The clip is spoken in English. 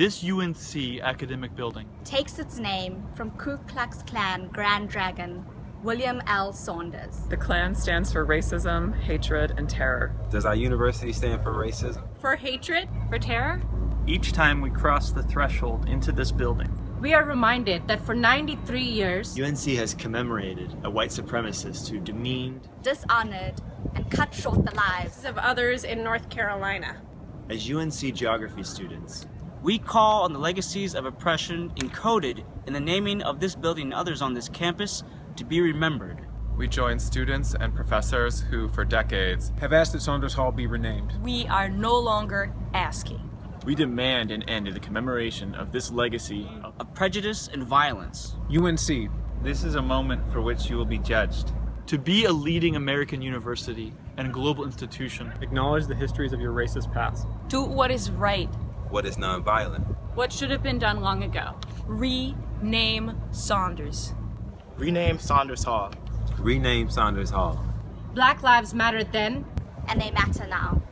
This UNC academic building takes its name from Ku Klux Klan Grand Dragon William L. Saunders. The Klan stands for racism, hatred, and terror. Does our university stand for racism? For hatred? For terror? Each time we cross the threshold into this building, we are reminded that for 93 years, UNC has commemorated a white supremacist who demeaned, dishonored, and cut short the lives of others in North Carolina. As UNC geography students, we call on the legacies of oppression encoded in the naming of this building and others on this campus to be remembered. We join students and professors who, for decades, have asked that Saunders Hall be renamed. We are no longer asking. We demand an end to the commemoration of this legacy of, of prejudice and violence. UNC. This is a moment for which you will be judged. To be a leading American university and global institution, acknowledge the histories of your racist past. Do what is right. What is nonviolent? What should have been done long ago? Rename Saunders. Rename Saunders Hall. Rename Saunders Hall. Black lives mattered then. And they matter now.